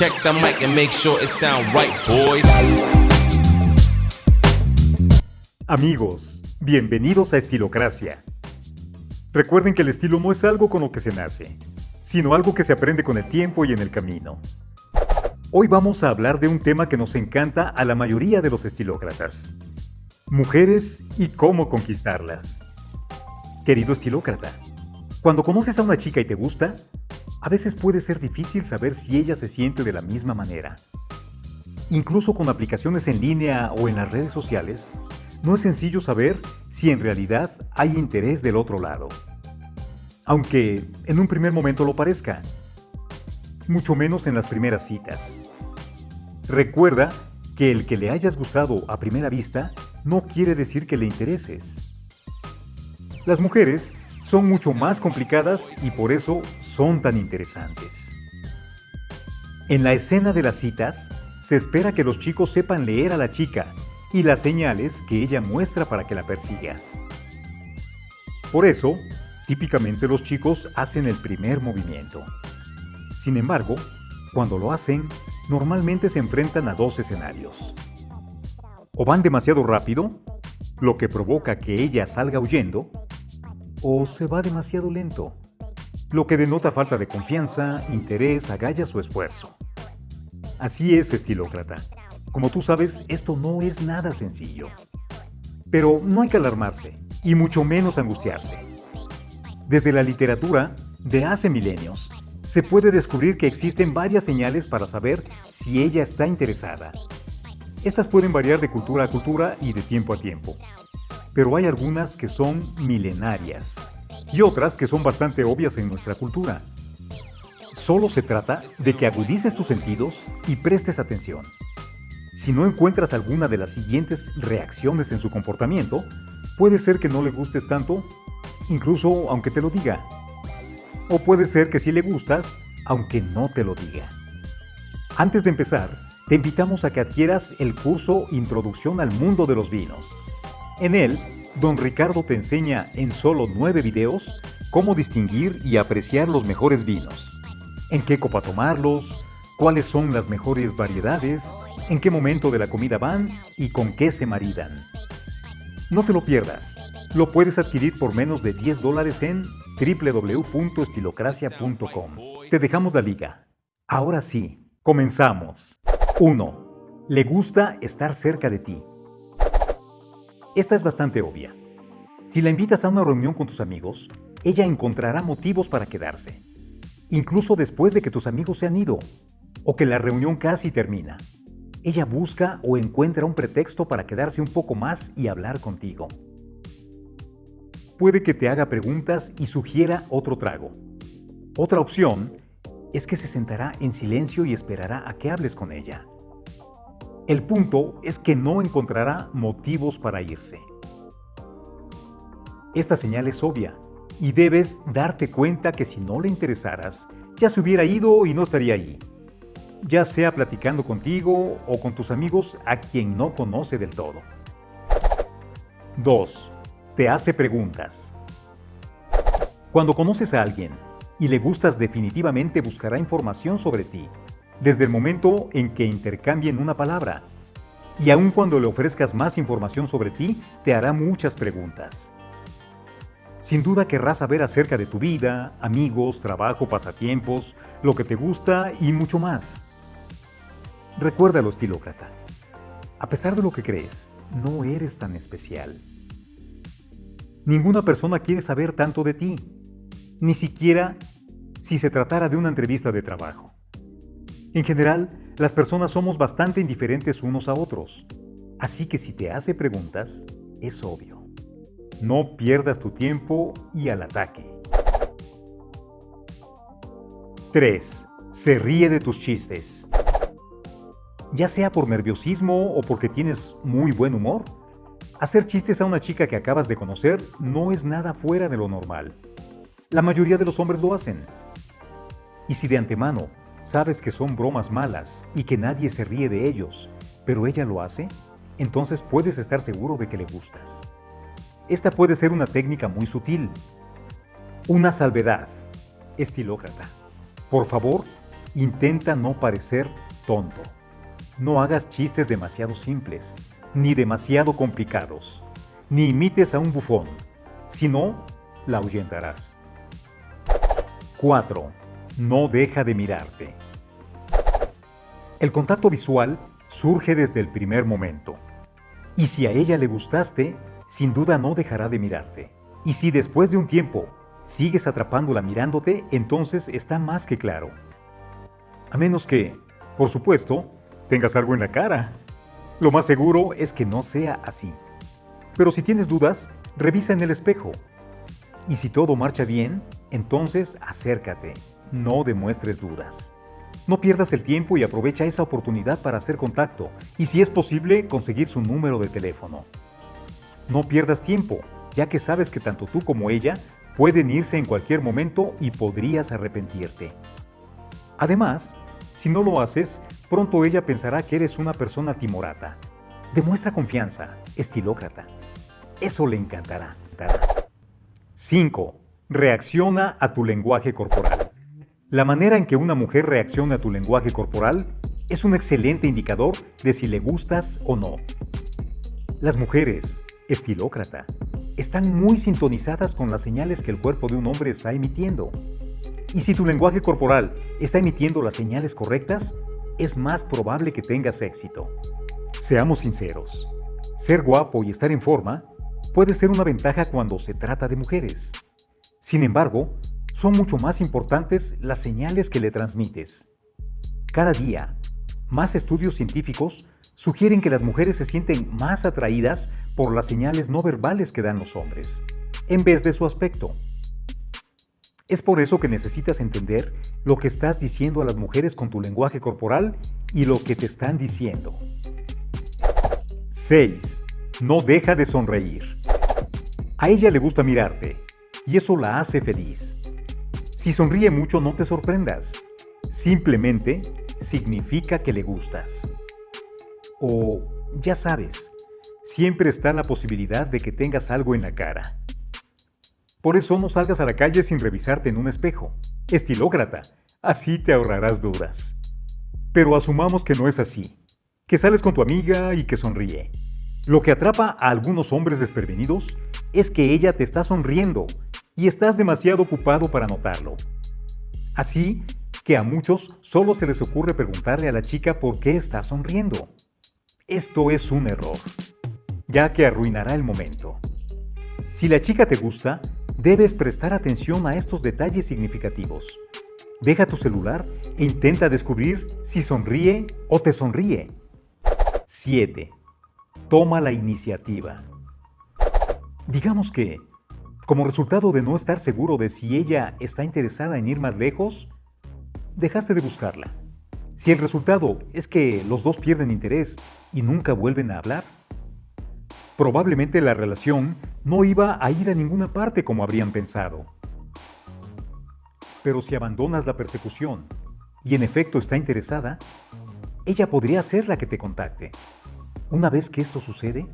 Check the mic and make sure it sound right, boys. Amigos, bienvenidos a Estilocracia. Recuerden que el estilo no es algo con lo que se nace, sino algo que se aprende con el tiempo y en el camino. Hoy vamos a hablar de un tema que nos encanta a la mayoría de los estilócratas. Mujeres y cómo conquistarlas. Querido estilócrata, cuando conoces a una chica y te gusta, a veces puede ser difícil saber si ella se siente de la misma manera. Incluso con aplicaciones en línea o en las redes sociales, no es sencillo saber si en realidad hay interés del otro lado. Aunque en un primer momento lo parezca. Mucho menos en las primeras citas. Recuerda que el que le hayas gustado a primera vista no quiere decir que le intereses. Las mujeres son mucho más complicadas y por eso son tan interesantes. En la escena de las citas, se espera que los chicos sepan leer a la chica y las señales que ella muestra para que la persigas. Por eso, típicamente los chicos hacen el primer movimiento. Sin embargo, cuando lo hacen, normalmente se enfrentan a dos escenarios. O van demasiado rápido, lo que provoca que ella salga huyendo, o se va demasiado lento, lo que denota falta de confianza, interés, agallas o esfuerzo. Así es, estilócrata. Como tú sabes, esto no es nada sencillo. Pero no hay que alarmarse, y mucho menos angustiarse. Desde la literatura, de hace milenios, se puede descubrir que existen varias señales para saber si ella está interesada. Estas pueden variar de cultura a cultura y de tiempo a tiempo, pero hay algunas que son milenarias y otras que son bastante obvias en nuestra cultura. Solo se trata de que agudices tus sentidos y prestes atención. Si no encuentras alguna de las siguientes reacciones en su comportamiento, puede ser que no le gustes tanto, incluso aunque te lo diga. O puede ser que sí le gustas, aunque no te lo diga. Antes de empezar, te invitamos a que adquieras el curso Introducción al Mundo de los Vinos. En él, don Ricardo te enseña en solo nueve videos cómo distinguir y apreciar los mejores vinos, en qué copa tomarlos, cuáles son las mejores variedades, en qué momento de la comida van y con qué se maridan. No te lo pierdas. Lo puedes adquirir por menos de 10 dólares en www.estilocracia.com. Te dejamos la liga. Ahora sí, comenzamos. 1. Le gusta estar cerca de ti. Esta es bastante obvia. Si la invitas a una reunión con tus amigos, ella encontrará motivos para quedarse, incluso después de que tus amigos se han ido o que la reunión casi termina ella busca o encuentra un pretexto para quedarse un poco más y hablar contigo. Puede que te haga preguntas y sugiera otro trago. Otra opción es que se sentará en silencio y esperará a que hables con ella. El punto es que no encontrará motivos para irse. Esta señal es obvia y debes darte cuenta que si no le interesaras, ya se hubiera ido y no estaría ahí ya sea platicando contigo o con tus amigos a quien no conoce del todo. 2. Te hace preguntas. Cuando conoces a alguien y le gustas definitivamente buscará información sobre ti, desde el momento en que intercambien una palabra. Y aun cuando le ofrezcas más información sobre ti, te hará muchas preguntas. Sin duda querrás saber acerca de tu vida, amigos, trabajo, pasatiempos, lo que te gusta y mucho más. Recuérdalo, estilócrata. A pesar de lo que crees, no eres tan especial. Ninguna persona quiere saber tanto de ti, ni siquiera si se tratara de una entrevista de trabajo. En general, las personas somos bastante indiferentes unos a otros, así que si te hace preguntas, es obvio. No pierdas tu tiempo y al ataque. 3. Se ríe de tus chistes ya sea por nerviosismo o porque tienes muy buen humor. Hacer chistes a una chica que acabas de conocer no es nada fuera de lo normal. La mayoría de los hombres lo hacen. Y si de antemano sabes que son bromas malas y que nadie se ríe de ellos, pero ella lo hace, entonces puedes estar seguro de que le gustas. Esta puede ser una técnica muy sutil. Una salvedad. Estilócrata. Por favor, intenta no parecer tonto. No hagas chistes demasiado simples, ni demasiado complicados, ni imites a un bufón, si no, la ahuyentarás. 4. No deja de mirarte. El contacto visual surge desde el primer momento. Y si a ella le gustaste, sin duda no dejará de mirarte. Y si después de un tiempo sigues atrapándola mirándote, entonces está más que claro. A menos que, por supuesto, tengas algo en la cara. Lo más seguro es que no sea así. Pero si tienes dudas, revisa en el espejo. Y si todo marcha bien, entonces acércate, no demuestres dudas. No pierdas el tiempo y aprovecha esa oportunidad para hacer contacto y si es posible conseguir su número de teléfono. No pierdas tiempo, ya que sabes que tanto tú como ella pueden irse en cualquier momento y podrías arrepentirte. Además, si no lo haces, pronto ella pensará que eres una persona timorata. Demuestra confianza, estilócrata. Eso le encantará. 5. Reacciona a tu lenguaje corporal. La manera en que una mujer reacciona a tu lenguaje corporal es un excelente indicador de si le gustas o no. Las mujeres, estilócrata, están muy sintonizadas con las señales que el cuerpo de un hombre está emitiendo. Y si tu lenguaje corporal está emitiendo las señales correctas, es más probable que tengas éxito. Seamos sinceros, ser guapo y estar en forma puede ser una ventaja cuando se trata de mujeres. Sin embargo, son mucho más importantes las señales que le transmites. Cada día, más estudios científicos sugieren que las mujeres se sienten más atraídas por las señales no verbales que dan los hombres, en vez de su aspecto. Es por eso que necesitas entender lo que estás diciendo a las mujeres con tu lenguaje corporal y lo que te están diciendo. 6. No deja de sonreír. A ella le gusta mirarte y eso la hace feliz. Si sonríe mucho no te sorprendas. Simplemente significa que le gustas. O, ya sabes, siempre está la posibilidad de que tengas algo en la cara. Por eso no salgas a la calle sin revisarte en un espejo. Estilócrata, así te ahorrarás dudas. Pero asumamos que no es así, que sales con tu amiga y que sonríe. Lo que atrapa a algunos hombres desprevenidos es que ella te está sonriendo y estás demasiado ocupado para notarlo. Así que a muchos solo se les ocurre preguntarle a la chica por qué está sonriendo. Esto es un error, ya que arruinará el momento. Si la chica te gusta, debes prestar atención a estos detalles significativos. Deja tu celular e intenta descubrir si sonríe o te sonríe. 7. Toma la iniciativa. Digamos que, como resultado de no estar seguro de si ella está interesada en ir más lejos, dejaste de buscarla. Si el resultado es que los dos pierden interés y nunca vuelven a hablar, probablemente la relación no iba a ir a ninguna parte como habrían pensado. Pero si abandonas la persecución y en efecto está interesada, ella podría ser la que te contacte. Una vez que esto sucede,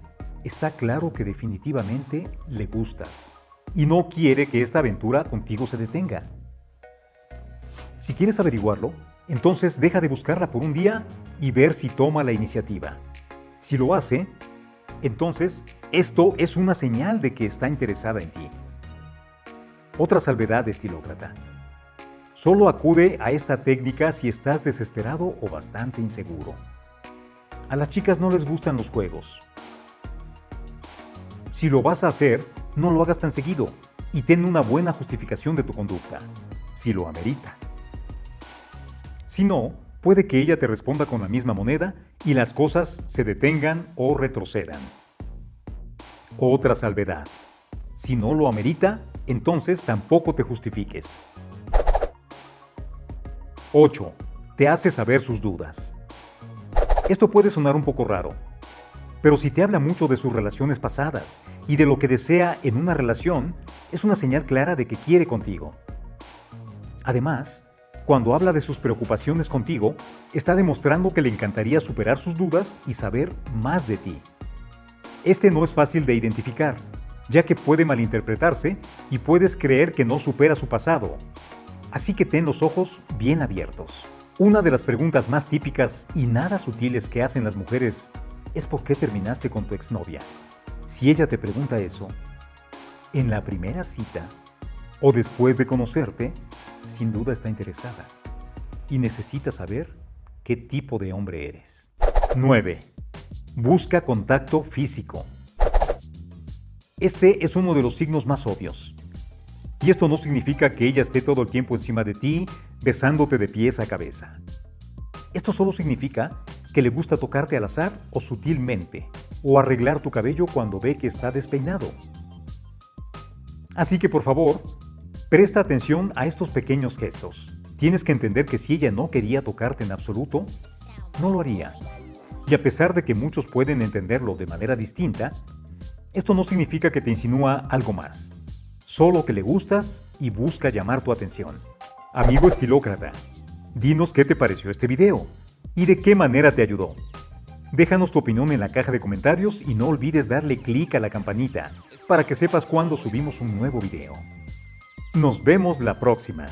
está claro que definitivamente le gustas y no quiere que esta aventura contigo se detenga. Si quieres averiguarlo, entonces deja de buscarla por un día y ver si toma la iniciativa. Si lo hace, entonces esto es una señal de que está interesada en ti. Otra salvedad, estilócrata. Solo acude a esta técnica si estás desesperado o bastante inseguro. A las chicas no les gustan los juegos. Si lo vas a hacer, no lo hagas tan seguido y ten una buena justificación de tu conducta, si lo amerita. Si no, puede que ella te responda con la misma moneda y las cosas se detengan o retrocedan. Otra salvedad. Si no lo amerita, entonces tampoco te justifiques. 8. Te hace saber sus dudas. Esto puede sonar un poco raro, pero si te habla mucho de sus relaciones pasadas y de lo que desea en una relación, es una señal clara de que quiere contigo. Además, cuando habla de sus preocupaciones contigo, está demostrando que le encantaría superar sus dudas y saber más de ti. Este no es fácil de identificar, ya que puede malinterpretarse y puedes creer que no supera su pasado. Así que ten los ojos bien abiertos. Una de las preguntas más típicas y nada sutiles que hacen las mujeres es ¿por qué terminaste con tu exnovia? Si ella te pregunta eso, en la primera cita o después de conocerte, sin duda está interesada y necesita saber qué tipo de hombre eres. 9. Busca contacto físico. Este es uno de los signos más obvios. Y esto no significa que ella esté todo el tiempo encima de ti, besándote de pies a cabeza. Esto solo significa que le gusta tocarte al azar o sutilmente, o arreglar tu cabello cuando ve que está despeinado. Así que por favor, presta atención a estos pequeños gestos. Tienes que entender que si ella no quería tocarte en absoluto, no lo haría. Y a pesar de que muchos pueden entenderlo de manera distinta, esto no significa que te insinúa algo más. Solo que le gustas y busca llamar tu atención. Amigo estilócrata, dinos qué te pareció este video y de qué manera te ayudó. Déjanos tu opinión en la caja de comentarios y no olvides darle clic a la campanita para que sepas cuando subimos un nuevo video. Nos vemos la próxima.